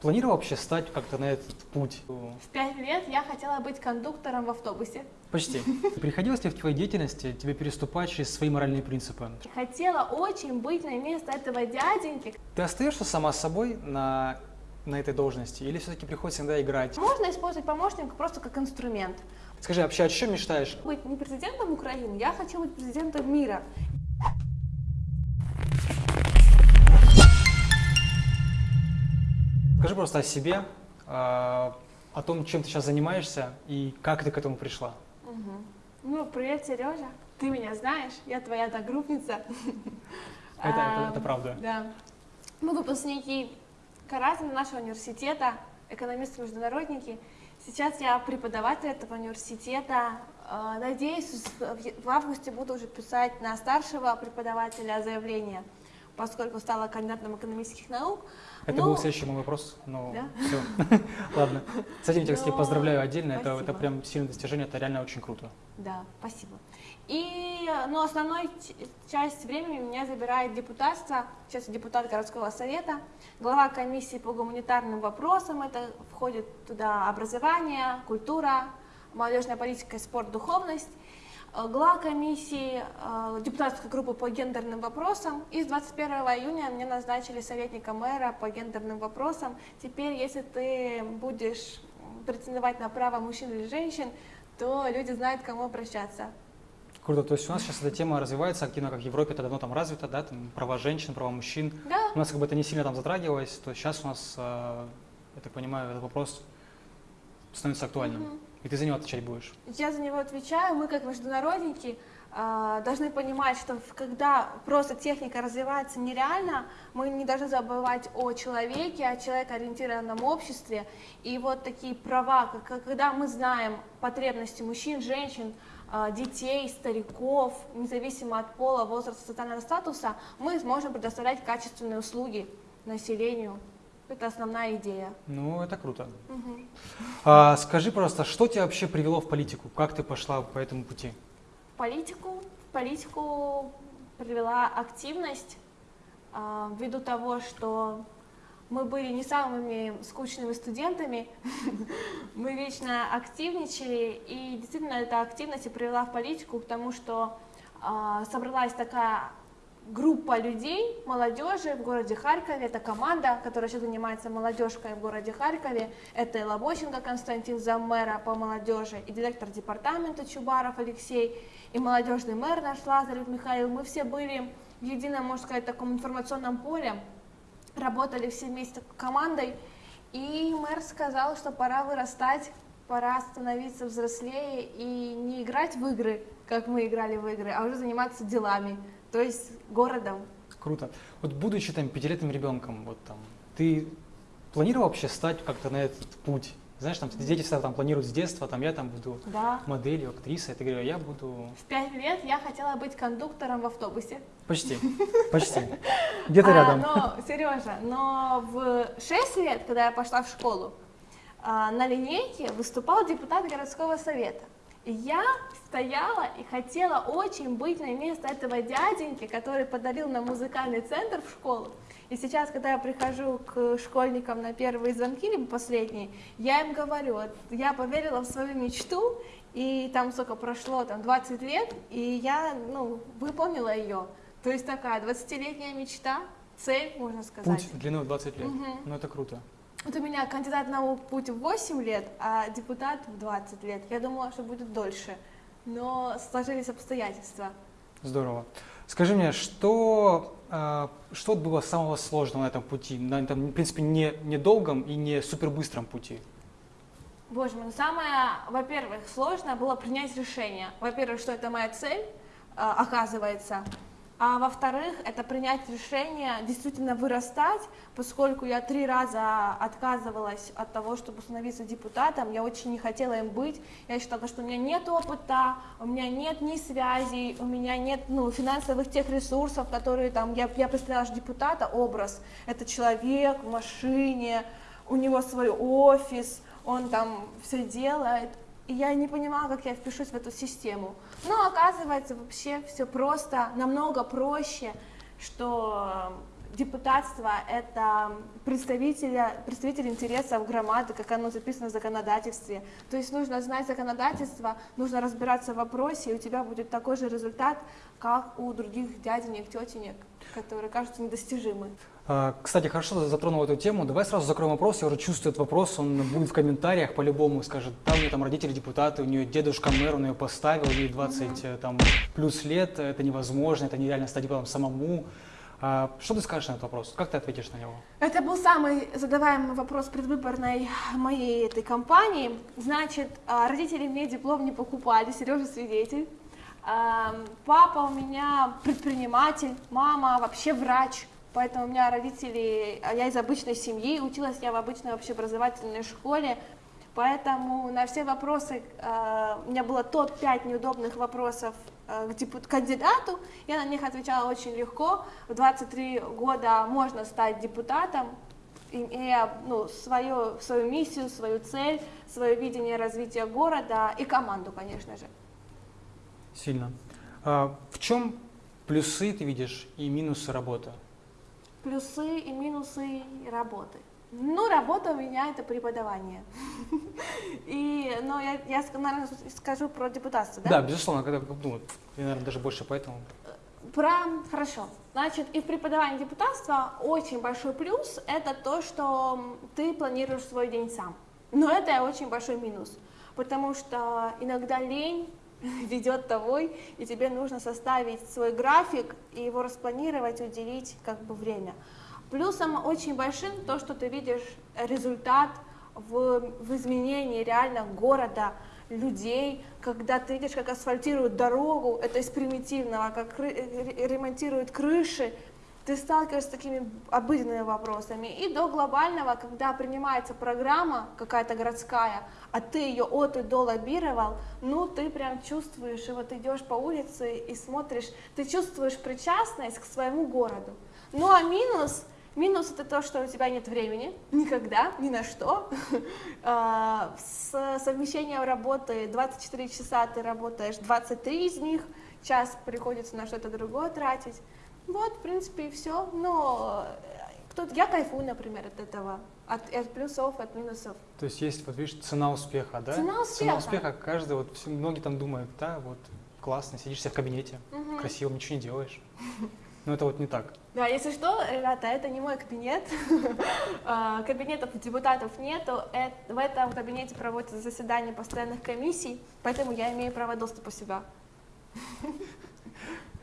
планировал вообще стать как-то на этот путь? В пять лет я хотела быть кондуктором в автобусе. Почти. Приходилось ли в твоей деятельности тебе переступать через свои моральные принципы? Хотела очень быть на место этого дяденьки. Ты остаешься сама собой на, на этой должности или все-таки приходится иногда играть? Можно использовать помощника просто как инструмент. Скажи, вообще о чем мечтаешь? Быть не президентом Украины, я хочу быть президентом мира. Скажи просто о себе, а, о том, чем ты сейчас занимаешься и как ты к этому пришла. Угу. Ну, привет, Сережа. Ты меня знаешь, я твоя одногруппница. Это, это, это правда. Да. Мы выпускники Каразина нашего университета, экономисты-международники. Сейчас я преподаватель этого университета. Э, надеюсь, в августе буду уже писать на старшего преподавателя заявление поскольку стала кандидатом экономических наук. Это но... был следующий мой вопрос, но да? все. Ладно. С этим я тебя поздравляю отдельно, это, это прям сильное достижение, это реально очень круто. Да, спасибо. И, ну, основной часть времени меня забирает депутатство, сейчас депутат городского совета, глава комиссии по гуманитарным вопросам, это входит туда образование, культура, молодежная политика, спорт, духовность. Э, глава комиссии э, депутатской группы по гендерным вопросам. И с 21 июня мне назначили советника мэра по гендерным вопросам. Теперь, если ты будешь претендовать на право мужчин или женщин, то люди знают, к кому обращаться. Круто, то есть у нас сейчас эта тема развивается активно, как в Европе, это давно там развито, да, там права женщин, права мужчин. Да. У нас как бы это не сильно там затрагивалось, то сейчас у нас, э, я так понимаю, этот вопрос становится актуальным. Угу. И ты за него отвечать будешь? Я за него отвечаю. Мы, как международники, а, должны понимать, что когда просто техника развивается нереально, мы не должны забывать о человеке, о человекоориентированном обществе. И вот такие права, когда мы знаем потребности мужчин, женщин, а, детей, стариков, независимо от пола, возраста, социального статуса, мы сможем предоставлять качественные услуги населению. Это основная идея. Ну, это круто. Угу. А, скажи просто, что тебя вообще привело в политику? Как ты пошла по этому пути? Политику? В политику привела активность, а, ввиду того, что мы были не самыми скучными студентами, мы вечно активничали, и действительно эта активность и привела в политику к тому, что а, собралась такая группа людей, молодежи в городе Харькове, это команда, которая сейчас занимается молодежкой в городе Харькове, это и Лобощенко Константин, заммэра по молодежи, и директор департамента Чубаров Алексей, и молодежный мэр наш Лазарев Михаил, мы все были в едином, можно сказать, таком информационном поле, работали все вместе командой, и мэр сказал, что пора вырастать, пора становиться взрослее и не играть в игры, как мы играли в игры, а уже заниматься делами то есть городом. Круто. Вот будучи там пятилетним ребенком, вот там, ты планировал вообще стать как-то на этот путь? Знаешь, там дети всегда там планируют с детства, там я там буду да. моделью, актрисой, ты говорю, я буду... В пять лет я хотела быть кондуктором в автобусе. Почти, почти. Где-то а, рядом. Но, Сережа, но в шесть лет, когда я пошла в школу, а, на линейке выступал депутат городского совета я стояла и хотела очень быть на место этого дяденьки, который подарил нам музыкальный центр в школу. И сейчас, когда я прихожу к школьникам на первые звонки, либо последние, я им говорю, я поверила в свою мечту, и там сколько прошло, там 20 лет, и я, ну, выполнила ее. То есть такая 20-летняя мечта, цель, можно сказать. Путь длиной 20 лет, угу. ну это круто. Вот у меня кандидат наук путь в 8 лет, а депутат в 20 лет. Я думала, что будет дольше, но сложились обстоятельства. Здорово. Скажи мне, что, э, что было самого сложного на этом пути, на этом, в принципе, не, не долгом и не супербыстром пути? Боже мой, ну самое, во-первых, сложное было принять решение. Во-первых, что это моя цель, э, оказывается. А во-вторых, это принять решение действительно вырастать, поскольку я три раза отказывалась от того, чтобы становиться депутатом, я очень не хотела им быть, я считала, что у меня нет опыта, у меня нет ни связей, у меня нет ну, финансовых тех ресурсов, которые там, я, я представляла депутата, образ, это человек в машине, у него свой офис, он там все делает, и я не понимала, как я впишусь в эту систему. Но оказывается, вообще все просто, намного проще, что депутатство — это представителя, представитель интересов громады, как оно записано в законодательстве. То есть нужно знать законодательство, нужно разбираться в вопросе, и у тебя будет такой же результат, как у других дяденек, тетенек, которые кажутся недостижимы. А, Кстати, хорошо затронул эту тему. Давай сразу закроем вопрос. Я уже чувствую этот вопрос. Он будет в комментариях по-любому. Скажет, да, у нее там родители депутаты, у нее дедушка мэр, он ее поставил, ей 20 э, там, плюс лет. Это невозможно, это нереально стать депутатом самому. А, Что ты скажешь на этот вопрос? Как ты ответишь на него? Это был самый задаваемый вопрос предвыборной моей этой кампании. Значит, а, родители мне диплом не покупали, Сережа свидетель. А, Папа у меня предприниматель, мама вообще врач, поэтому у меня родители, я из обычной семьи, училась я в обычной общеобразовательной школе, поэтому на все вопросы, у меня было топ-5 неудобных вопросов э, к депут- кандидату, я на них отвечала очень легко. В 23 года можно стать депутатом, имея ну, свою, свою миссию, свою цель, свое видение развития города и команду, конечно же. Сильно. А, В чем плюсы ты видишь и минусы работы? Плюсы и минусы работы. Ну, работа у меня это преподавание. И, ну, я, я, наверное, скажу про депутатство, да? Да, безусловно, когда ну, я, наверное, даже больше поэтому. Про, хорошо. Значит, и в преподавании депутатства очень большой плюс – это то, что ты планируешь свой день сам. Но это очень большой минус, потому что иногда лень ведет тобой, и тебе нужно составить свой график и его распланировать, уделить как бы время. Плюсом очень большим то, что ты видишь результат в, в изменении реально города, людей, когда ты видишь, как асфальтируют дорогу, это из примитивного, как ремонтируют крыши, ты сталкиваешься с такими обыденными вопросами. И до глобального, когда принимается программа какая-то городская, а ты ее от и до лоббировал, ну ты прям чувствуешь, и вот идешь по улице и смотришь, ты чувствуешь причастность к своему городу. Ну а минус, минус это то, что у тебя нет времени никогда, ни на что. А, С совмещением работы 24 часа ты работаешь 23 из них, час приходится на что-то другое тратить. Вот, в принципе, и все. Но кто я кайфую, например, от этого, от, от плюсов, от минусов. То есть есть, вот видишь, цена успеха, да? Цена Цена успеха. успеха, каждый, вот все, многие там думают, да, вот классно, сидишь в кабинете, Мгм. красиво, ничего не делаешь. Но это вот не так. Да, если что, ребята, это не мой кабинет. А, Кабинетов у депутатов нету. В этом кабинете проводятся заседания постоянных комиссий, поэтому я имею право доступа сюда.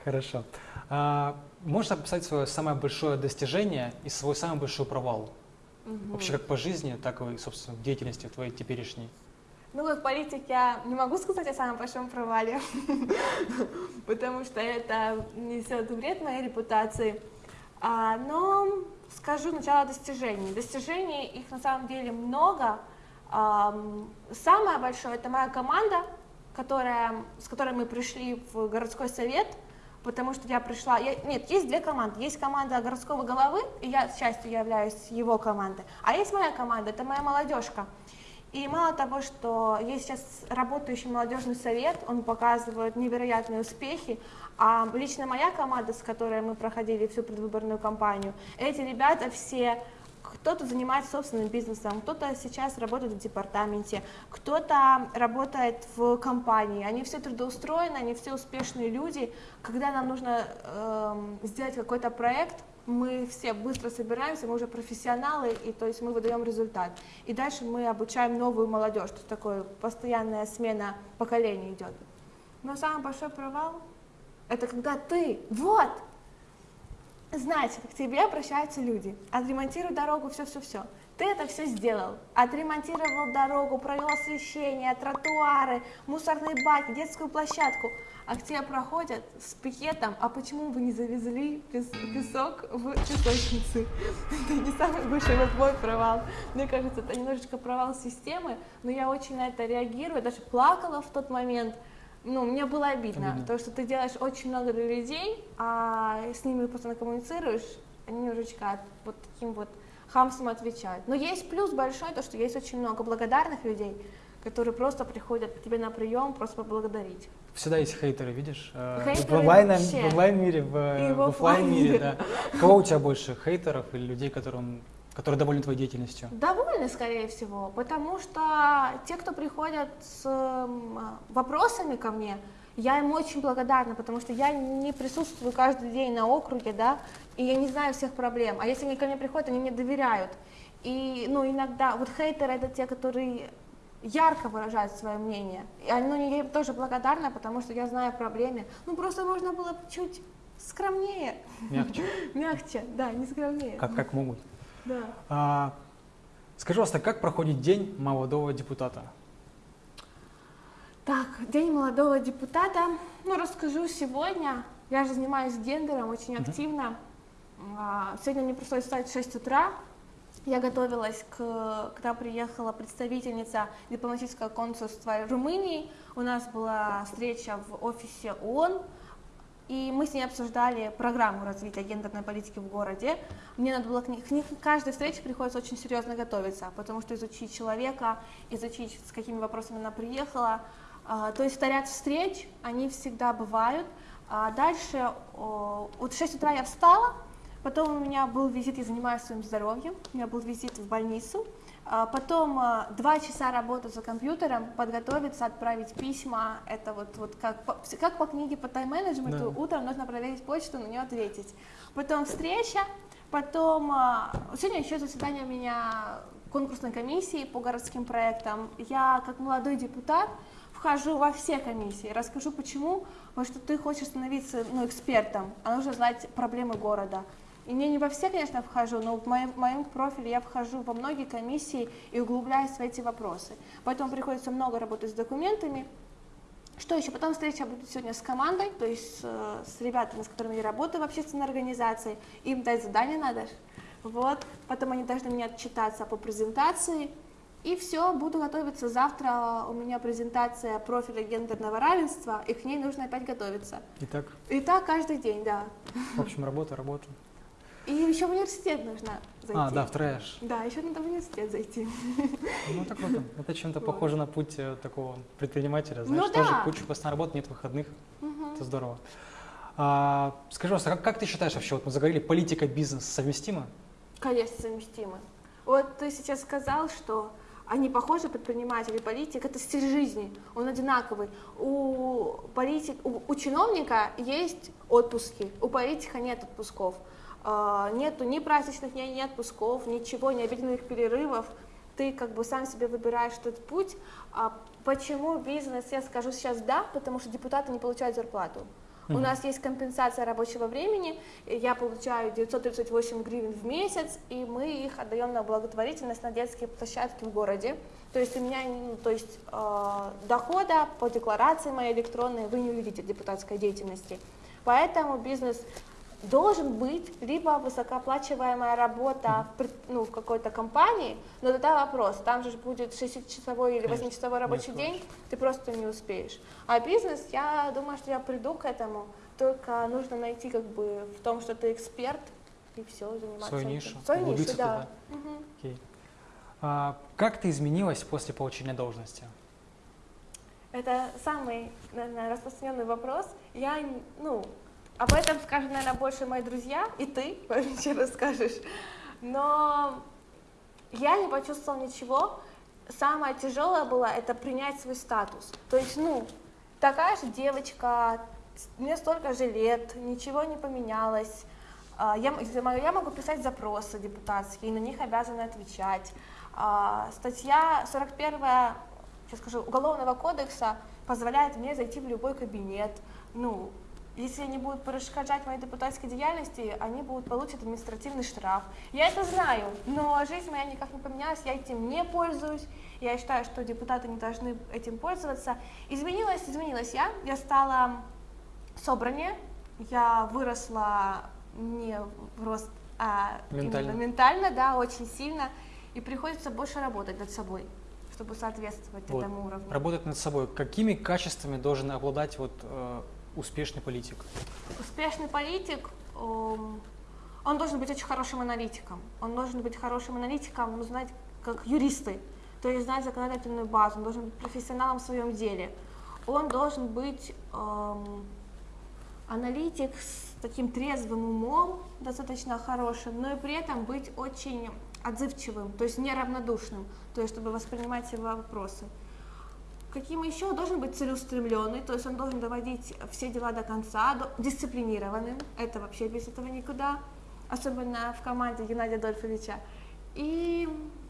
Хорошо. А, можешь описать свое самое большое достижение и свой самый большой провал? Вообще как по жизни, так и, собственно, в деятельности твоей теперешней. Ну, как политик я не могу сказать о самом большом провале, потому что это несет вред моей репутации. А, но скажу сначала достижений. Достижений их на самом деле много. Ам, Самое большое это моя команда, которая, с которой мы пришли в городской совет, потому что я пришла. я- нет, есть две команды. Есть команда городского головы, и я частью являюсь его командой. А есть моя команда, это моя молодежка. И мало того, что есть сейчас работающий молодежный совет, он показывает невероятные успехи, а лично моя команда, с которой мы проходили всю предвыборную кампанию, эти ребята все, кто-то занимается собственным бизнесом, кто-то сейчас работает в департаменте, кто-то работает в компании, они все трудоустроены, они все успешные люди. Когда нам нужно эм, сделать какой-то проект, мы все быстро собираемся, мы уже профессионалы, и то есть мы выдаем результат. И дальше мы обучаем новую молодежь, то есть такое постоянная смена поколений идет. Но самый большой провал это когда ты, вот, Значит, к тебе обращаются люди, отремонтируй дорогу, все-все-все. Ты это все сделал, отремонтировал дорогу, провел освещение, тротуары, мусорные баки, детскую площадку, а к тебе проходят с пикетом, а почему вы не завезли пес- песок в песочницы? Это не самый большой вот мой провал. Мне кажется, это немножечко провал системы, но я очень на это реагирую, даже плакала в тот момент, ну, мне было обидно, Обидно. то, что ты делаешь очень много для людей, а с ними просто коммуницируешь, они немножечко от- вот таким вот хамством отвечают. Но есть плюс большой, то, что есть очень много благодарных людей, которые просто приходят к тебе на прием, просто поблагодарить. Всегда есть хейтеры, видишь? э, Хейтеры в онлайн, вообще. в онлайн мире, в, э, И в в офлайн мире, да. Кого у тебя больше, хейтеров или людей, которым, которые довольны твоей деятельностью? Довольны, скорее всего, потому что те, кто приходят с вопросами ко мне, я им очень благодарна, потому что я не присутствую каждый день на округе, да, и я не знаю всех проблем. А если они ко мне приходят, они мне доверяют. И, ну, иногда, вот хейтеры это те, которые ярко выражают свое мнение. И они, ну, я им тоже благодарна, потому что я знаю о проблеме. Ну, просто можно было чуть скромнее, Мягче, мягче, да, не скромнее. как, как могут. Да. А, скажи, пожалуйста, как проходит день молодого депутата? Так, День молодого депутата. Ну, расскажу сегодня. Я же занимаюсь гендером очень активно. А, Сегодня мне пришлось встать в 6 утра. Я готовилась, к, когда приехала представительница дипломатического консульства Румынии. У нас была встреча в офисе ООН, и мы с ней обсуждали программу развития гендерной политики в городе. Мне надо было к ней, к ней- каждой встрече приходится очень серьезно готовиться, потому что изучить человека, изучить, с какими вопросами она приехала. А, то есть ряд встреч, они всегда бывают. А дальше, вот в 6 утра я встала, потом у меня был визит, я занимаюсь своим здоровьем, у меня был визит в больницу, а Потом два часа работы за компьютером, подготовиться, отправить письма. Это вот, вот как, по, как по книге по тайм-менеджменту, Да. утром нужно проверить почту, на нее ответить. Потом встреча, потом... Сегодня еще заседание у меня конкурсной комиссии по городским проектам. Я, как молодой депутат, вхожу во все комиссии, расскажу почему, потому что ты хочешь становиться ну, экспертом, а нужно знать проблемы города. И мне не во все, конечно, вхожу, но в моем, в моем профиле я вхожу во многие комиссии и углубляюсь в эти вопросы. Поэтому приходится много работать с документами. Что еще? Потом встреча будет сегодня с командой, то есть э, с ребятами, с которыми я работаю в общественной организации. Им дать задание надо. Вот. Потом они должны мне отчитаться по презентации. И все, буду готовиться. Завтра у меня презентация профиля гендерного равенства, и к ней нужно опять готовиться. Итак, И так каждый день, да. в общем, работа, работа. И еще в университет нужно зайти. А, да, в трэш. Да, еще надо в университет зайти. Ну, это круто. Это чем-то Вот. похоже на путь э, такого предпринимателя. Знаешь, Ну тоже да. куча постоянной работы, нет выходных. Мгм. Это здорово. А, скажи, пожалуйста, как, как ты считаешь вообще, вот мы заговорили, политика, бизнес совместимы? Конечно, совместимы. Вот ты сейчас сказал, что они похожи, предприниматель и политик, это стиль жизни, он одинаковый. У, политик, у, у чиновника есть отпуски, у политика нет отпусков. А, Нету ни праздничных дней, ни отпусков, ничего, ни обеденных перерывов. Ты как бы сам себе выбираешь этот путь. А почему бизнес, я скажу сейчас да, потому что депутаты не получают зарплату. У нас есть компенсация рабочего времени, я получаю 938 гривен в месяц, и мы их отдаем на благотворительность на детские площадки в городе. То есть у меня, ну, то есть э, дохода по декларации моей электронной вы не увидите депутатской деятельности. Поэтому бизнес должен быть либо высокооплачиваемая работа в, ну, в какой-то компании, но тогда вопрос, там же будет 6-часовой или Конечно, 8-часовой рабочий не день, ты просто не успеешь. А бизнес, я думаю, что я приду к этому, только нужно найти как бы в том, что ты эксперт, и все, заниматься Свою нишу, Свою нишу, да. Мгм. Окей. А, как ты изменилась после получения должности? Это самый, наверное, распространенный вопрос. Я, ну, об этом скажут, наверное, больше мои друзья, и ты вообще расскажешь. Но я не почувствовала ничего. Самое тяжелое было это принять свой статус. То есть, ну, такая же девочка, мне столько же лет, ничего не поменялось. А, Я, я могу писать запросы депутатские, и на них обязаны отвечать. А, Статья 41 сейчас скажу, Уголовного кодекса позволяет мне зайти в любой кабинет. Ну, если они будут перешкоджать моей депутатской деятельности, они будут получить административный штраф. Я это знаю, но жизнь моя никак не поменялась, я этим не пользуюсь. Я считаю, что депутаты не должны этим пользоваться. Изменилась, изменилась я. Я стала собраннее, я выросла не в рост, а Ментально. именно ментально, да, очень сильно. И приходится больше работать над собой, чтобы соответствовать Вот. этому уровню. Работать над собой. Какими качествами должен обладать вот, э, успешный политик? Успешный политик, эм, он должен быть очень хорошим аналитиком. Он должен быть хорошим аналитиком, ну, знаете, как юристы. то есть знать законодательную базу, он должен быть профессионалом в своем деле, он должен быть эм, аналитик с таким трезвым умом, достаточно хорошим, но и при этом быть очень отзывчивым, то есть неравнодушным, то есть чтобы воспринимать его вопросы. Каким еще должен быть целеустремленный, то есть он должен доводить все дела до конца, до, дисциплинированным, это вообще без этого никуда, особенно в команде Геннадия Адольфовича. И,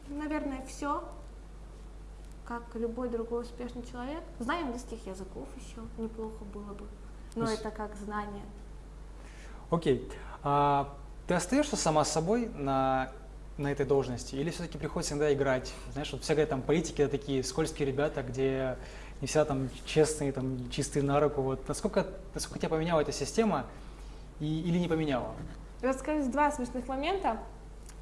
наверное, все, как любой другой успешный человек. Знание английских языков еще неплохо было бы, но есть... это как знание. Окей. А, ты остаешься сама собой на на этой должности? Или все-таки приходится иногда играть? Знаешь, вот всякие там политики это такие скользкие ребята, где не всегда там честные, там чистые на руку. Вот насколько, насколько тебя поменяла эта система и, или не поменяла? Расскажу два смешных момента.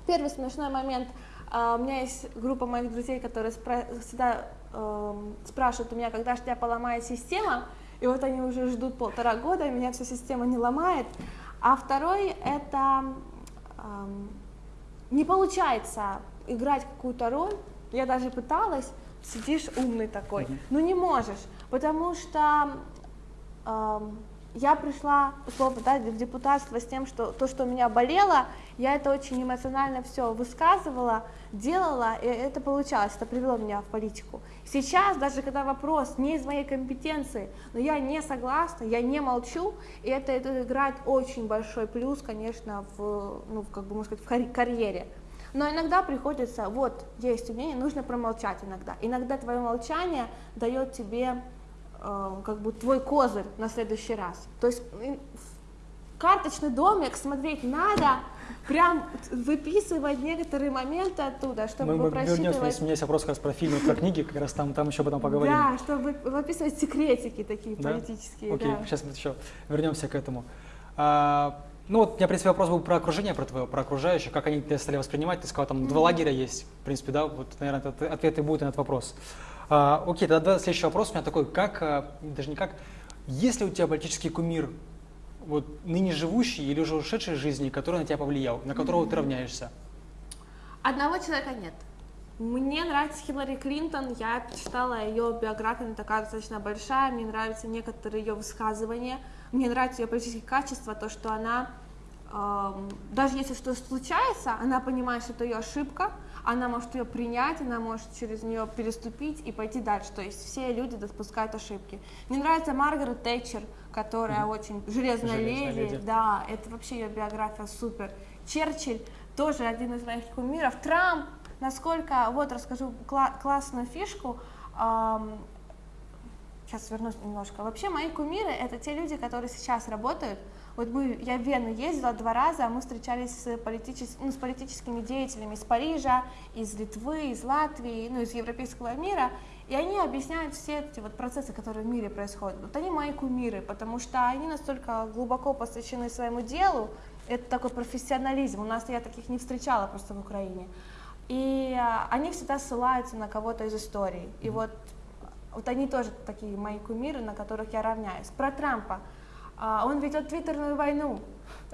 Первый смешной момент. Uh, у меня есть группа моих друзей, которые спра всегда uh, спрашивают у меня, когда же тебя поломает система, и вот они уже ждут полтора года, и меня вся система не ломает. А второй это uh, не получается играть какую-то роль, я даже пыталась, сидишь умный такой, mm-hmm. ну не можешь, потому что э, я пришла, условно, да, в депутатство с тем, что то, что у меня болело, я это очень эмоционально все высказывала, делала, и это получалось, это привело меня в политику. Сейчас, даже когда вопрос не из моей компетенции, но я не согласна, я не молчу, и это, это играет очень большой плюс, конечно, в, ну, как бы, можно сказать, в карьере. Но иногда приходится, вот, есть умение, нужно промолчать иногда. Иногда твое молчание дает тебе как бы твой козырь на следующий раз. То есть карточный домик смотреть надо, прям выписывать некоторые моменты оттуда, чтобы мы, мы просчитывать... Вернемся, у меня есть вопрос как раз про фильмы, про книги, как раз там, там еще об этом поговорим. Да, чтобы выписывать секретики такие да? политические. Окей, да. сейчас мы еще вернемся к этому. А, ну вот у меня, в принципе, вопрос был про окружение, про твое, про окружающих, как они тебя стали воспринимать. Ты сказал, там mm-hmm. два лагеря есть, в принципе, да, вот, наверное, этот ответ и будет на этот вопрос. А, окей, тогда следующий вопрос у меня такой, как, а, даже не как, есть ли у тебя политический кумир вот ныне живущий или уже ушедший из жизни, который на тебя повлиял, на которого mm-hmm. ты равняешься? Одного человека нет. Мне нравится Хиллари Клинтон, я читала ее биографию, она такая достаточно большая, мне нравятся некоторые ее высказывания, мне нравятся ее политические качества, то, что она, э, даже если что-то случается, она понимает, что это ее ошибка, она может ее принять, она может через нее переступить и пойти дальше. То есть все люди допускают ошибки. Мне нравится Маргарет Тэтчер, которая mm-hmm. очень железная, железная леди. леди. Да, это вообще ее биография супер. Черчилль тоже один из моих кумиров. Трамп, насколько, вот расскажу кла- классную фишку. Эм, сейчас вернусь немножко. Вообще мои кумиры это те люди, которые сейчас работают вот мы, я в Вену ездила два раза, мы встречались с, политичес, ну, с политическими деятелями из Парижа, из Литвы, из Латвии, ну, из европейского мира, и они объясняют все эти вот процессы, которые в мире происходят. Вот они мои кумиры, потому что они настолько глубоко посвящены своему делу, это такой профессионализм, у нас я таких не встречала просто в Украине. И а, они всегда ссылаются на кого-то из истории. И вот, вот они тоже такие мои кумиры, на которых я равняюсь. Про Трампа а, он ведет твиттерную войну.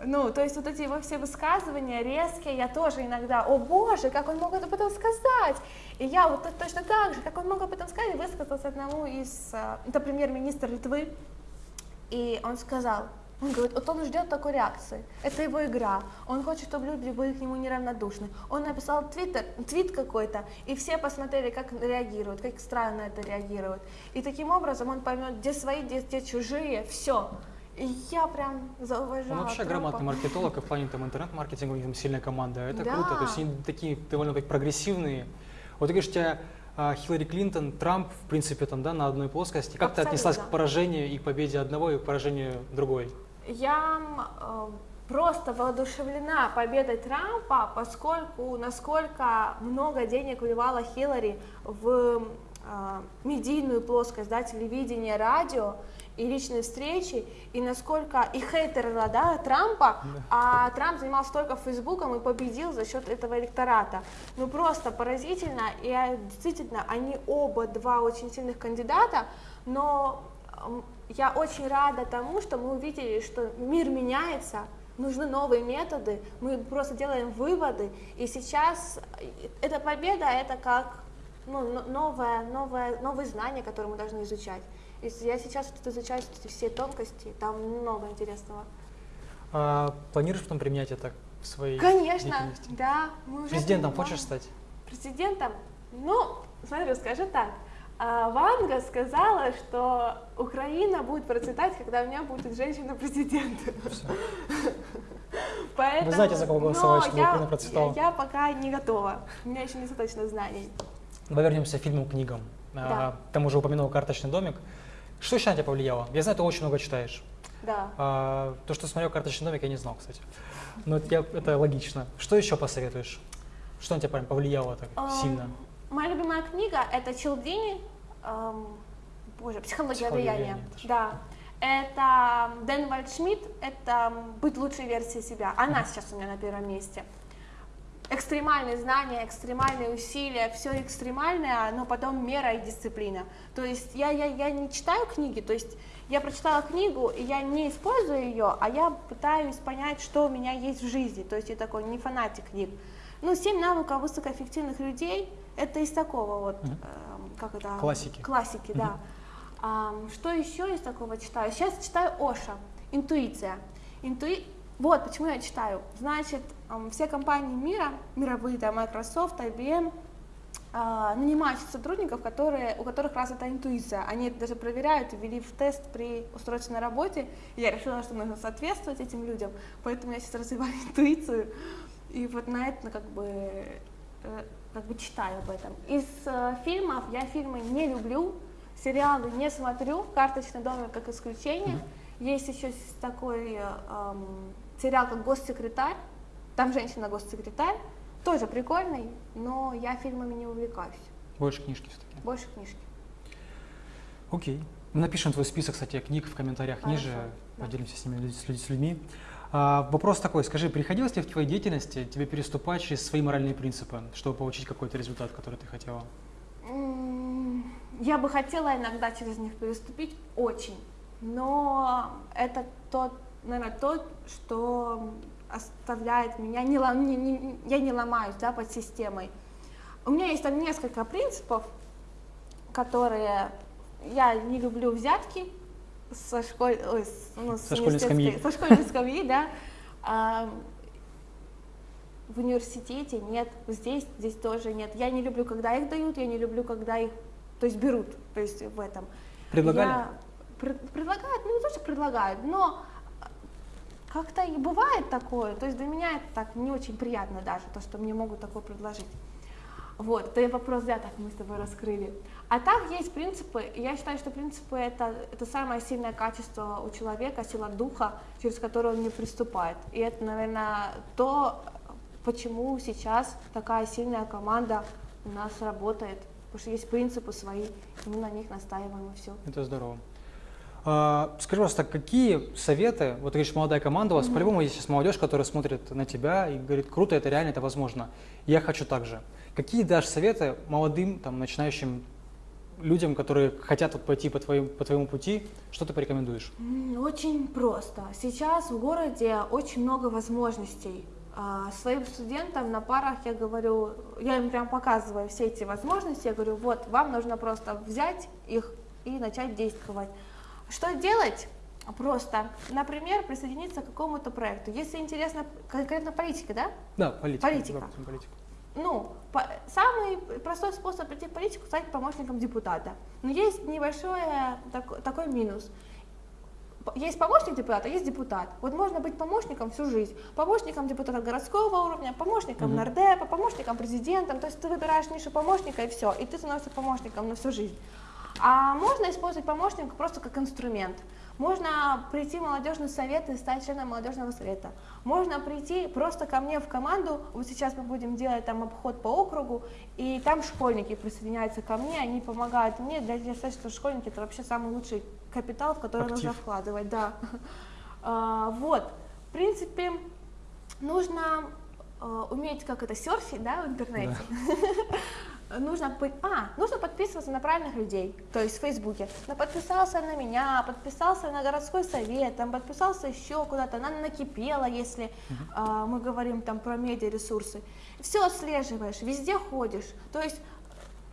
Ну, то есть вот эти его все высказывания резкие, я тоже иногда, о боже, как он мог об этом сказать? И я вот точно так же, как он мог об этом сказать, высказался одному из, а, это премьер-министр Литвы, и он сказал, он говорит, вот он ждет такой реакции. Это его игра. Он хочет, чтобы люди были к нему неравнодушны. Он написал твиттер, твит какой-то, и все посмотрели, как реагируют, как странно это реагируют. И таким образом он поймет, где свои, где, где чужие, все. Я прям зауважала Он вообще Трампа. грамотный маркетолог, и в плане там интернет-маркетинга у них там сильная команда. Это да. круто. То есть они такие довольно так прогрессивные. Вот ты говоришь, у тебя а, Хиллари Клинтон, Трамп, в принципе, там, да, на одной плоскости. Как Абсолютно. ты отнеслась к поражению и к победе одного, и к поражению другой? Я э, просто воодушевлена победой Трампа, поскольку насколько много денег вливала Хиллари в э, медийную плоскость, да, телевидение, радио, и личные встречи, и насколько и хейтеры да, Трампа, а Трамп занимался только Фейсбуком и победил за счет этого электората. Ну просто поразительно, и а, действительно, они оба два очень сильных кандидата, но я очень рада тому, что мы увидели, что мир меняется, нужны новые методы, мы просто делаем выводы, и сейчас эта победа, это как ну, но- новое, новое, новые знания, которые мы должны изучать. Если я сейчас вот изучаю все тонкости, там много интересного. А планируешь потом применять это в своей Конечно, деятельности? да. Мы уже Президентом понимаем. хочешь стать? Президентом? Ну, смотри, скажу так. а, Ванга сказала, что Украина будет процветать, когда у меня будет женщина-президент. Поэтому, Вы знаете, за кого голосовать, чтобы я- Украина процветала? Я, я пока не готова. У меня еще недостаточно знаний. Давай вернемся к фильму, к книгам. Да. А, Там уже упомянул «Карточный домик». Что еще на тебя повлияло? Я знаю, ты очень много читаешь. Да. А, то, что смотрел «Карточный домик», я не знал, кстати. Но это, это логично. Что еще посоветуешь? Что на тебя прям повлияло так Ам, сильно? Моя любимая книга это Челдини, эм, боже, психология, «Психология влияния. влияния», это ж- Да. Это Дэн Вальдшмидт, это быть лучшей версией себя. Она сейчас у меня на первом месте. Экстремальные знания, экстремальные усилия, все экстремальное, но потом мера и дисциплина. То есть я, я, я не читаю книги, то есть я прочитала книгу, и я не использую ее, а я пытаюсь понять, что у меня есть в жизни. То есть я такой не фанатик книг. Ну, «Семь навыков высокоэффективных людей» — это из такого вот, Мгм. эм, как это? Классики. Классики, да. Мгм. Ам, что еще из такого читаю? Сейчас читаю Оша, «Интуиция». Интуи... Вот почему я читаю. Значит, все компании мира, мировые, да, Microsoft, IBM, а, нанимают сотрудников, которые, у которых развита интуиция. Они это даже проверяют и ввели в тест при устройстве на работе. И я решила, что нужно соответствовать этим людям, поэтому я сейчас развиваю интуицию. И вот на это как бы, э, как бы читаю об этом. Из э, фильмов я фильмы не люблю, сериалы не смотрю, «Карточный домик» как исключение. Есть еще такой эм, сериал, как «Госсекретарь», там женщина-госсекретарь, тоже прикольный, но я фильмами не увлекаюсь, Больше книжки все-таки. больше книжки. Окей. Мы напишем твой список, кстати, книг в комментариях Хорошо, ниже, да. поделимся с ними, с, люд- с людьми. А, вопрос такой, скажи, приходилось ли в твоей деятельности тебе переступать через свои моральные принципы, чтобы получить какой-то результат, который ты хотела? Я бы хотела иногда через них переступить, очень, но это тот, наверное, то, что оставляет меня, не, не- не- я не ломаюсь да, под системой. У меня есть там несколько принципов, которые я не люблю взятки со, школь, ой, ну, Со школьной скамьи. Со школьной скамьи, да. А, в университете нет, здесь, здесь тоже нет. Я не люблю, когда их дают, я не люблю, когда их, то есть берут, то есть в этом. Предлагали? Я- пред- предлагают, ну не то, что предлагают, но как-то и бывает такое. То есть для меня это так не очень приятно даже, то, что мне могут такое предложить. Вот, это вопрос взяток мы с тобой раскрыли. А так есть принципы, я считаю, что принципы это, это самое сильное качество у человека, сила духа, через которую он не приступает. И это, наверное, то, почему сейчас такая сильная команда у нас работает. Потому что есть принципы свои, и мы на них настаиваем, и все. Это здорово. А, скажи, пожалуйста, какие советы, вот ты говоришь, молодая команда у вас, по-любому есть сейчас молодежь, которая смотрит на тебя и говорит, круто, это реально, это возможно, я хочу так же. Какие дашь советы молодым, там, начинающим людям, которые хотят вот пойти по твоему, по твоему пути, что ты порекомендуешь? Очень просто. Сейчас в городе очень много возможностей. А, Своим студентам на парах я говорю, я им прям показываю все эти возможности, я говорю, вот, вам нужно просто взять их и начать действовать. Что делать? Просто, например, присоединиться к какому-то проекту. Если интересно конкретно политика, да? Да, политика. Политика. допустим, политика. Ну, по- самый простой способ прийти в политику стать помощником депутата. Но есть небольшой так- такой минус. Есть помощник депутата, есть депутат. Вот можно быть помощником всю жизнь. Помощником депутата городского уровня, помощником Мгм. нардепа, помощником президента. То есть ты выбираешь нишу помощника и все, и ты становишься помощником на всю жизнь. А можно использовать помощника просто как инструмент. Можно прийти в молодежный совет и стать членом молодежного совета. Можно прийти просто ко мне в команду. Вот сейчас мы будем делать там обход по округу, и там школьники присоединяются ко мне, они помогают мне. Для меня считаю, что школьники это вообще самый лучший капитал, в который нужно Актив. вкладывать. Да. А, Вот. В принципе, нужно э, уметь, как это, серфить, да, в интернете. Нужно, а, нужно подписываться на правильных людей, то есть в Фейсбуке. Ну, подписался на меня, подписался на городской совет, там подписался еще куда-то, она накипела, если а, мы говорим там про медиаресурсы. Все отслеживаешь, везде ходишь. То есть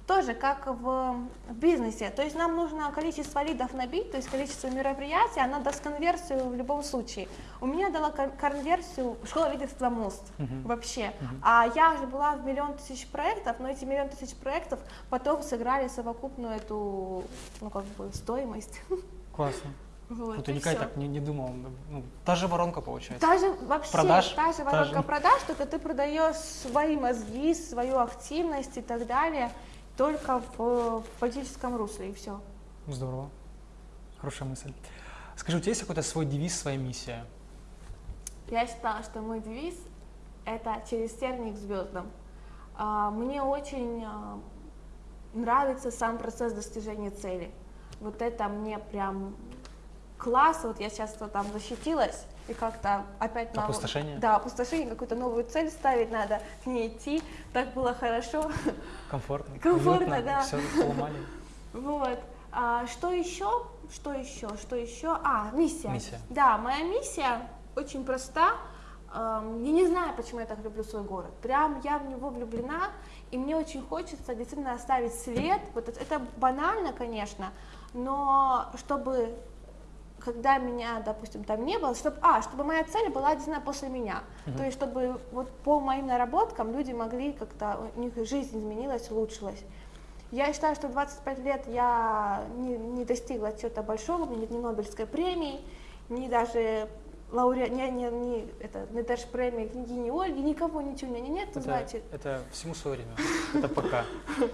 тоже как в бизнесе. То есть нам нужно количество лидов набить, то есть количество мероприятий, она даст конверсию в любом случае. У меня дала конверсию школа лидерства МОСТ uh-huh. вообще. Uh-huh. А я же была в миллион тысяч проектов, но эти миллион тысяч проектов потом сыграли совокупную эту, ну как бы, стоимость. Классно. Вот, ну, ты никогда все. так не, не думал. Ну, та же воронка получается. Та же вообще, продаж, та же воронка та же... продаж, только ты продаешь свои мозги, свою активность и так далее только в, в политическом русле, и все. Здорово. Хорошая мысль. Скажи, у тебя есть какой-то свой девиз, своя миссия? Я считала, что мой девиз – это «Через терник к звездам». А, мне очень а, нравится сам процесс достижения цели. Вот это мне прям класс. Вот я сейчас там защитилась, и как-то опять... Опустошение? Да, опустошение, какую-то новую цель ставить надо, к ней идти. Так было хорошо. Комфортно. Комфортно, да. Все поломали. Вот. А, что еще? Что еще? Что еще? А, миссия. Миссия. Да, моя миссия очень проста. Я не знаю, почему я так люблю свой город. Прям я в него влюблена, и мне очень хочется действительно оставить след. Вот это банально, конечно, но чтобы когда меня, допустим, там не было, чтобы, а, чтобы моя цель была действительно после меня. Uh-huh. То есть, чтобы вот по моим наработкам люди могли как-то, у них жизнь изменилась, улучшилась. Я считаю, что 25 лет я не, не достигла чего-то большого, меня нет ни Нобелевской премии, ни даже лауреат, не, не, не, это, не даже премии княгини Ольги, никого, ничего у меня нет, это, значит. Это всему свое время, это пока.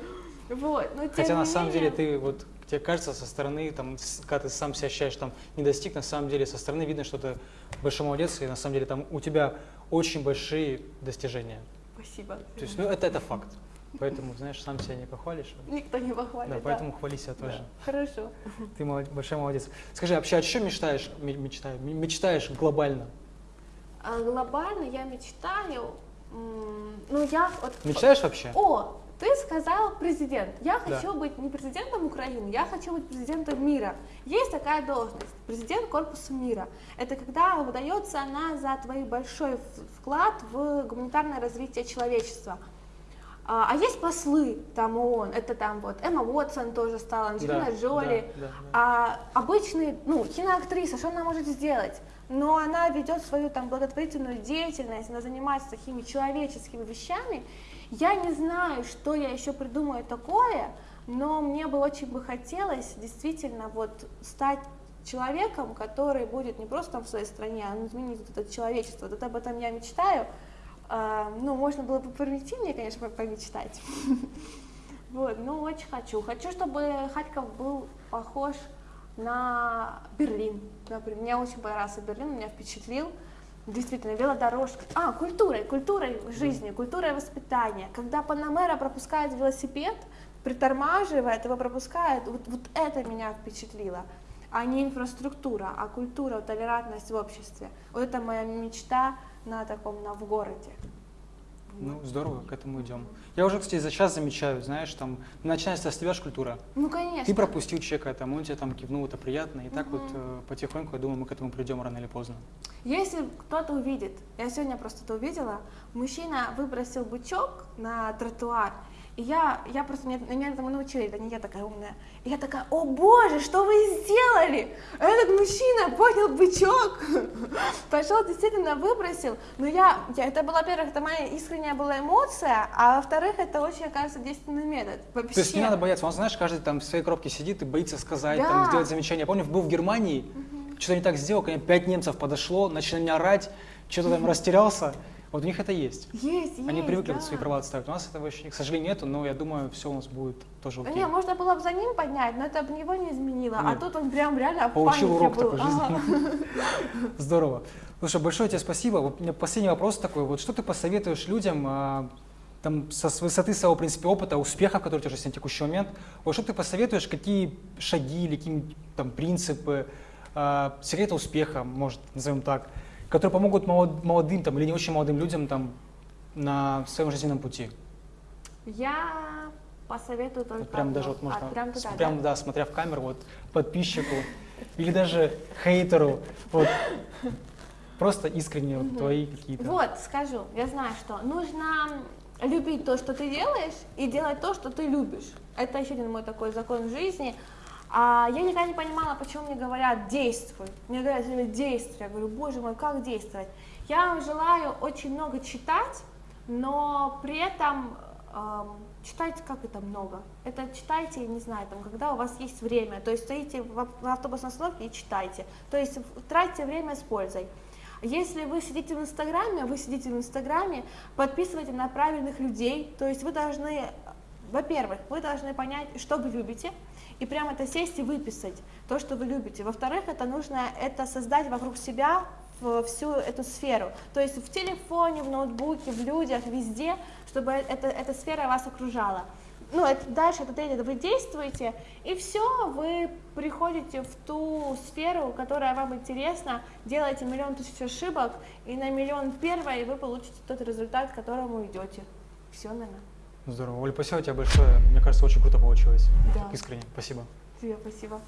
Вот, но Хотя на самом деле ты вот тебе кажется со стороны, там, когда ты сам себя ощущаешь, там, не достиг, на самом деле со стороны видно, что ты большой молодец, и на самом деле там у тебя очень большие достижения. Спасибо. То есть, ну, это, это факт. Поэтому, знаешь, сам себя не похвалишь. Никто не похвалит. Да, поэтому да. хвали себя тоже. Да. Хорошо. Ты молод, большой молодец. Скажи, вообще, о чем мечтаешь, мечтаешь, мечтаешь глобально? А глобально я мечтаю, ну я вот... Мечтаешь вообще? О, ты сказал президент. Я хочу да. быть не президентом Украины, я хочу быть президентом мира. Есть такая должность, президент корпуса мира. Это когда выдается она за твой большой вклад в гуманитарное развитие человечества. А, а есть послы там ООН, это там вот Эмма Уотсон тоже стала, Анджелина да, Джоли, да, да, да. а обычный, ну, киноактриса, что она может сделать? Но она ведет свою там благотворительную деятельность, она занимается такими человеческими вещами, я не знаю, что я еще придумаю такое, но мне бы очень бы хотелось действительно вот стать человеком, который будет не просто там в своей стране, а изменить вот это человечество. Вот об этом я мечтаю. А, ну, можно было бы примитивнее, конечно, помечтать. Вот, ну, очень хочу. Хочу, чтобы Харьков был похож на Берлин. Например, мне очень понравился Берлин, меня впечатлил. Действительно, велодорожка. А, культурой, культурой жизни, культурой воспитания. Когда Панамера пропускает велосипед, притормаживает, его пропускает, вот, вот это меня впечатлило. А не инфраструктура, а культура, толерантность в обществе. Вот это моя мечта на таком, на в городе. Ну, здорово, к этому идем. Я уже, кстати, за час замечаю, знаешь, там, начинается с тебя культура. Ну, конечно. Ты пропустил человека, там, он тебе там кивнул, это приятно. И угу. так вот э, потихоньку, я думаю, мы к этому придем рано или поздно. Если кто-то увидит, я сегодня просто это увидела, мужчина выбросил бычок на тротуар, и я, я просто, меня, меня этому научили, это не я такая умная. И я такая, о боже, что вы сделали? Этот мужчина поднял бычок, пошел, действительно выбросил. Но я, я это была, во-первых, это моя искренняя была эмоция, а во-вторых, это очень, оказывается, действенный метод. Вообще. То есть не надо бояться, он, знаешь, каждый там в своей коробке сидит и боится сказать, да. там, сделать замечание. Я помню, был в Германии, угу. что-то не так сделал, ко мне пять немцев подошло, начали меня орать, что-то там растерялся. Вот у них это есть. Есть, Они есть, привыкли да. свои права отставить. У нас этого еще, к сожалению, нету, но я думаю, все у нас будет тоже окей. Не, можно было бы за ним поднять, но это бы его не изменило. А Нет. А тут он прям реально в Получил урок был. такой ага. Здорово. Слушай, большое тебе спасибо. Вот у меня последний вопрос такой. Вот что ты посоветуешь людям а, там, со, с высоты своего, в принципе, опыта, успехов, которые у тебя есть на текущий момент, вот что ты посоветуешь, какие шаги или какие там принципы, э, секреты успеха, может, назовем так, которые помогут молодым там, или не очень молодым людям там, на своем жизненном пути? Я посоветую только вот прям даже вот можно, а, прям, туда, прям да? да, смотря в камеру, вот подписчику или даже хейтеру, вот просто искренне вот, твои какие-то. Вот, скажу, я знаю, что нужно любить то, что ты делаешь, и делать то, что ты любишь. Это еще один мой такой закон жизни. А я никогда не понимала, почему мне говорят действуй. Мне говорят действуй. Я говорю, боже мой, как действовать? Я вам желаю очень много читать, но при этом эм, читайте как это много. Это читайте, не знаю, там, когда у вас есть время. То есть стоите в ав- в автобусной остановке и читайте. То есть тратьте время с пользой. Если вы сидите в Инстаграме, вы сидите в Инстаграме, подписывайте на правильных людей. То есть вы должны, во-первых, вы должны понять, что вы любите, и прямо это сесть и выписать то, что вы любите. Во-вторых, это нужно это создать вокруг себя всю эту сферу. То есть в телефоне, в ноутбуке, в людях, везде, чтобы это, эта сфера вас окружала. Ну, это, дальше это третье, вы действуете, и все, вы приходите в ту сферу, которая вам интересна, делаете миллион тысяч ошибок, и на миллион первой вы получите тот результат, к которому идете. Все, наверное. Здорово. Оль, спасибо тебе большое. Мне кажется, очень круто получилось. Да. Искренне. Спасибо. Тебе спасибо.